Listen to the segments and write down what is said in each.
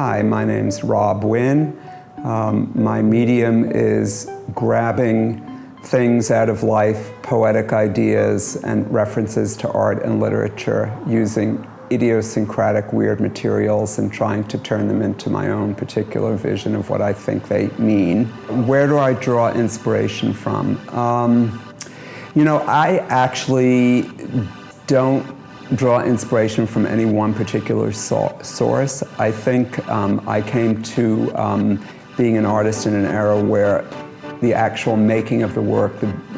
Hi, my name's Rob Wynne. Um, my medium is grabbing things out of life, poetic ideas, and references to art and literature using idiosyncratic weird materials and trying to turn them into my own particular vision of what I think they mean. Where do I draw inspiration from? Um, you know, I actually don't draw inspiration from any one particular so source. I think um, I came to um, being an artist in an era where the actual making of the work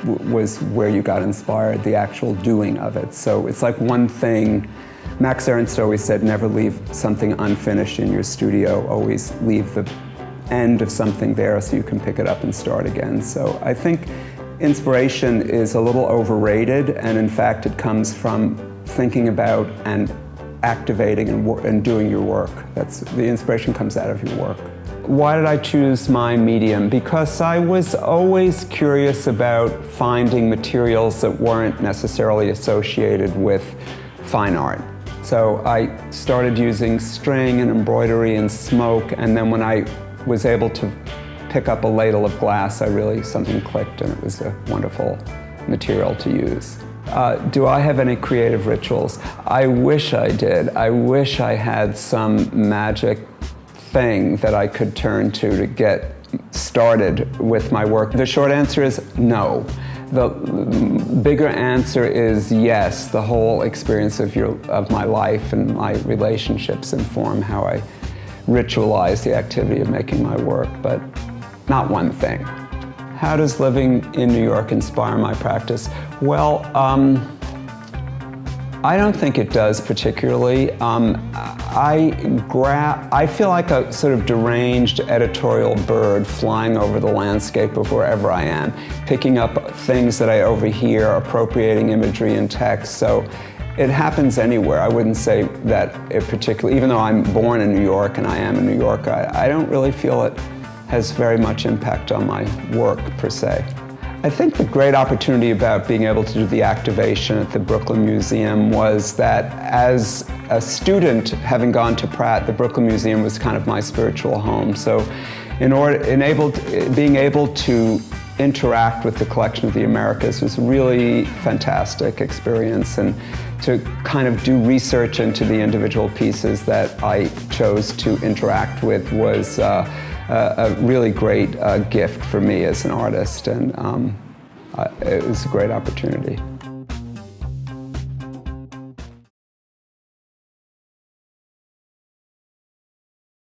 was where you got inspired, the actual doing of it. So it's like one thing, Max Ernst always said, never leave something unfinished in your studio, always leave the end of something there so you can pick it up and start again. So I think inspiration is a little overrated and in fact it comes from thinking about and activating and, and doing your work. That's, the inspiration comes out of your work. Why did I choose my medium? Because I was always curious about finding materials that weren't necessarily associated with fine art. So I started using string and embroidery and smoke, and then when I was able to pick up a ladle of glass, I really, something clicked and it was a wonderful material to use. Uh, do I have any creative rituals? I wish I did. I wish I had some magic thing that I could turn to to get started with my work. The short answer is no. The bigger answer is yes. The whole experience of, your, of my life and my relationships inform how I ritualize the activity of making my work, but not one thing. How does living in New York inspire my practice? Well, um, I don't think it does particularly. Um, I, I feel like a sort of deranged editorial bird flying over the landscape of wherever I am, picking up things that I overhear, appropriating imagery and text. So it happens anywhere. I wouldn't say that it particularly, even though I'm born in New York and I am a New Yorker, I, I don't really feel it has very much impact on my work per se. I think the great opportunity about being able to do the activation at the Brooklyn Museum was that as a student, having gone to Pratt, the Brooklyn Museum was kind of my spiritual home. So in order, enabled, being able to interact with the collection of the Americas was really fantastic experience and to kind of do research into the individual pieces that I chose to interact with was uh, a really great uh, gift for me as an artist, and um, it was a great opportunity.